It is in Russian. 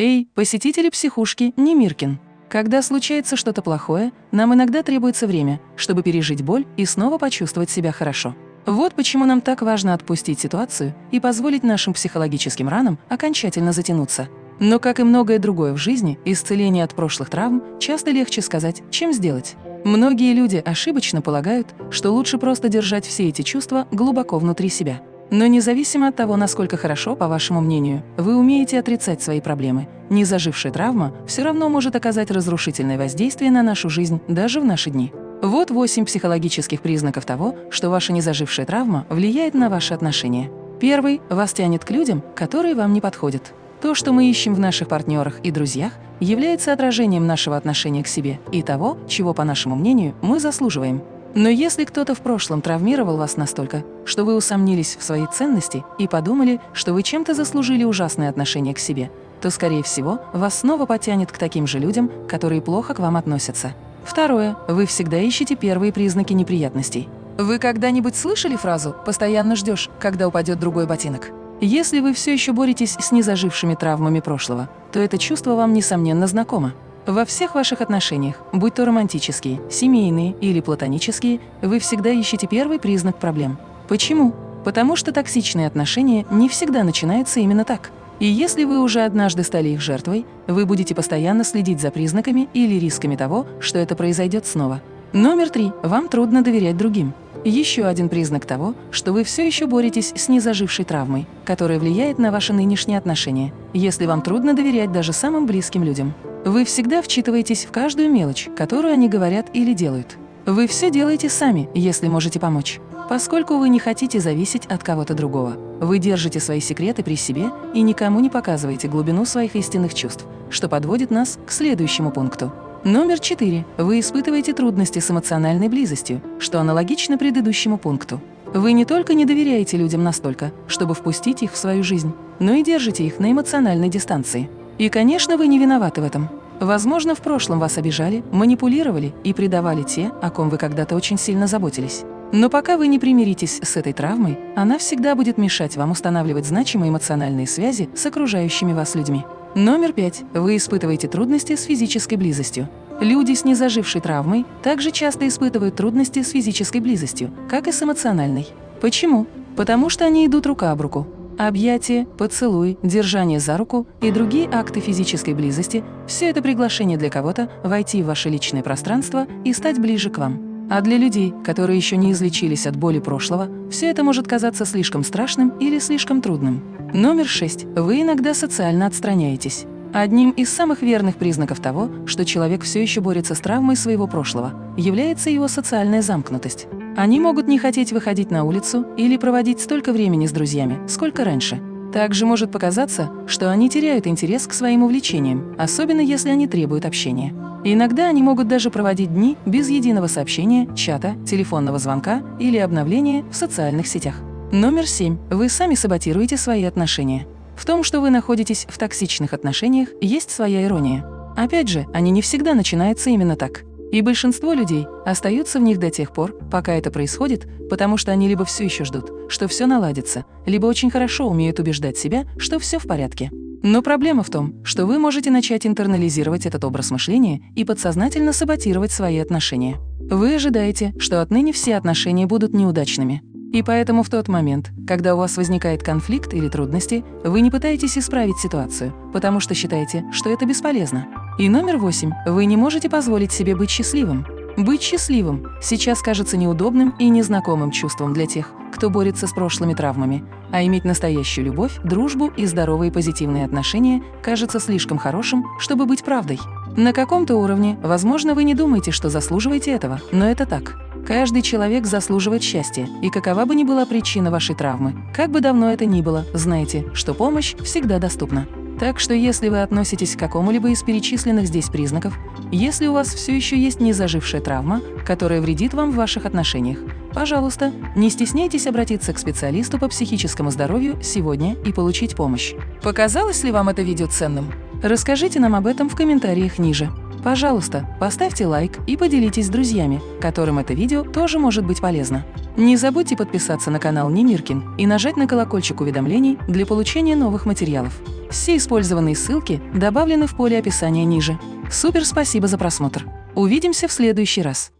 Эй, посетители психушки Немиркин! Когда случается что-то плохое, нам иногда требуется время, чтобы пережить боль и снова почувствовать себя хорошо. Вот почему нам так важно отпустить ситуацию и позволить нашим психологическим ранам окончательно затянуться. Но, как и многое другое в жизни, исцеление от прошлых травм часто легче сказать, чем сделать. Многие люди ошибочно полагают, что лучше просто держать все эти чувства глубоко внутри себя. Но независимо от того, насколько хорошо, по вашему мнению, вы умеете отрицать свои проблемы, незажившая травма все равно может оказать разрушительное воздействие на нашу жизнь даже в наши дни. Вот восемь психологических признаков того, что ваша незажившая травма влияет на ваши отношения. Первый – вас тянет к людям, которые вам не подходят. То, что мы ищем в наших партнерах и друзьях, является отражением нашего отношения к себе и того, чего, по нашему мнению, мы заслуживаем. Но если кто-то в прошлом травмировал вас настолько, что вы усомнились в своей ценности и подумали, что вы чем-то заслужили ужасное отношение к себе, то, скорее всего, вас снова потянет к таким же людям, которые плохо к вам относятся. Второе. Вы всегда ищете первые признаки неприятностей. Вы когда-нибудь слышали фразу «постоянно ждешь, когда упадет другой ботинок»? Если вы все еще боретесь с незажившими травмами прошлого, то это чувство вам, несомненно, знакомо. Во всех ваших отношениях, будь то романтические, семейные или платонические, вы всегда ищете первый признак проблем. Почему? Потому что токсичные отношения не всегда начинаются именно так. И если вы уже однажды стали их жертвой, вы будете постоянно следить за признаками или рисками того, что это произойдет снова. Номер три. Вам трудно доверять другим. Еще один признак того, что вы все еще боретесь с незажившей травмой, которая влияет на ваши нынешние отношения, если вам трудно доверять даже самым близким людям. Вы всегда вчитываетесь в каждую мелочь, которую они говорят или делают. Вы все делаете сами, если можете помочь. Поскольку вы не хотите зависеть от кого-то другого, вы держите свои секреты при себе и никому не показываете глубину своих истинных чувств, что подводит нас к следующему пункту. Номер четыре. Вы испытываете трудности с эмоциональной близостью, что аналогично предыдущему пункту. Вы не только не доверяете людям настолько, чтобы впустить их в свою жизнь, но и держите их на эмоциональной дистанции. И, конечно, вы не виноваты в этом. Возможно, в прошлом вас обижали, манипулировали и предавали те, о ком вы когда-то очень сильно заботились. Но пока вы не примиритесь с этой травмой, она всегда будет мешать вам устанавливать значимые эмоциональные связи с окружающими вас людьми. Номер пять. Вы испытываете трудности с физической близостью. Люди с незажившей травмой также часто испытывают трудности с физической близостью, как и с эмоциональной. Почему? Потому что они идут рука об руку. Объятие, поцелуй, держание за руку и другие акты физической близости – все это приглашение для кого-то войти в ваше личное пространство и стать ближе к вам. А для людей, которые еще не излечились от боли прошлого, все это может казаться слишком страшным или слишком трудным. Номер шесть. Вы иногда социально отстраняетесь. Одним из самых верных признаков того, что человек все еще борется с травмой своего прошлого, является его социальная замкнутость. Они могут не хотеть выходить на улицу или проводить столько времени с друзьями, сколько раньше. Также может показаться, что они теряют интерес к своим увлечениям, особенно если они требуют общения. Иногда они могут даже проводить дни без единого сообщения, чата, телефонного звонка или обновления в социальных сетях. Номер семь. Вы сами саботируете свои отношения. В том, что вы находитесь в токсичных отношениях, есть своя ирония. Опять же, они не всегда начинаются именно так. И большинство людей остаются в них до тех пор, пока это происходит, потому что они либо все еще ждут, что все наладится, либо очень хорошо умеют убеждать себя, что все в порядке. Но проблема в том, что вы можете начать интернализировать этот образ мышления и подсознательно саботировать свои отношения. Вы ожидаете, что отныне все отношения будут неудачными. И поэтому в тот момент, когда у вас возникает конфликт или трудности, вы не пытаетесь исправить ситуацию, потому что считаете, что это бесполезно. И номер восемь. Вы не можете позволить себе быть счастливым. Быть счастливым сейчас кажется неудобным и незнакомым чувством для тех, кто борется с прошлыми травмами, а иметь настоящую любовь, дружбу и здоровые позитивные отношения кажется слишком хорошим, чтобы быть правдой. На каком-то уровне, возможно, вы не думаете, что заслуживаете этого, но это так. Каждый человек заслуживает счастья, и какова бы ни была причина вашей травмы, как бы давно это ни было, знайте, что помощь всегда доступна. Так что если вы относитесь к какому-либо из перечисленных здесь признаков, если у вас все еще есть незажившая травма, которая вредит вам в ваших отношениях, пожалуйста, не стесняйтесь обратиться к специалисту по психическому здоровью сегодня и получить помощь. Показалось ли вам это видео ценным? Расскажите нам об этом в комментариях ниже. Пожалуйста, поставьте лайк и поделитесь с друзьями, которым это видео тоже может быть полезно. Не забудьте подписаться на канал Немиркин и нажать на колокольчик уведомлений для получения новых материалов. Все использованные ссылки добавлены в поле описания ниже. Супер спасибо за просмотр. Увидимся в следующий раз.